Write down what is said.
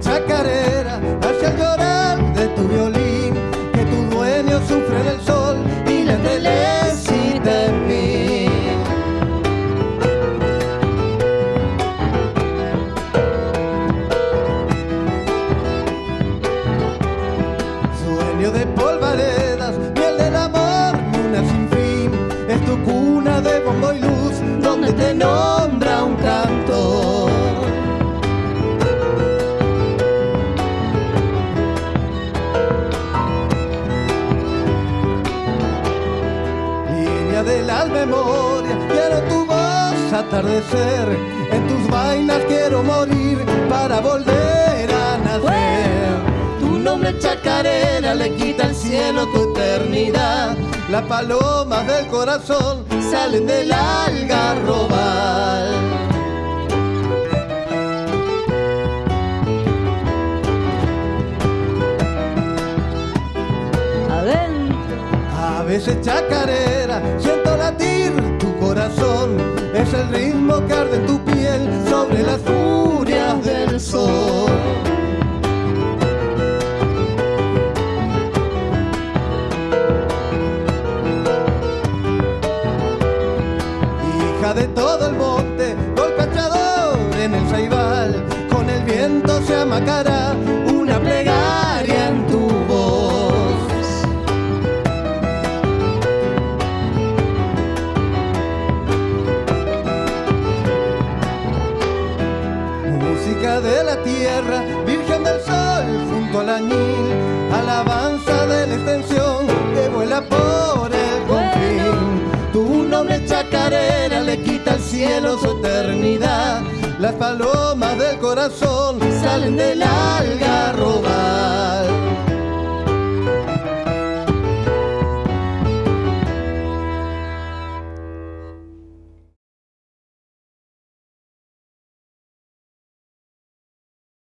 chacarera hacia el llorar de tu violín, que tu dueño sufre en el sol y la telecita en mí. Sueño de polvaredas, miel del amor, luna sin fin, es tu cuna Línea de las memorias, quiero tu voz atardecer, en tus vainas quiero morir para volver a nacer. Tu nombre chacarera le quita al cielo tu eternidad. Las palomas del corazón salen del algarrobal. Veces chacarera, siento latir tu corazón. Es el ritmo que arde en tu piel sobre las furias del sol. Hija de todo el monte, golpeador en el saibal, con el viento se amacará tierra, virgen del sol junto al añil, alabanza de la extensión que vuela por el confín. Tu nombre chacarera le quita al cielo su eternidad, las palomas del corazón salen del algarrobal.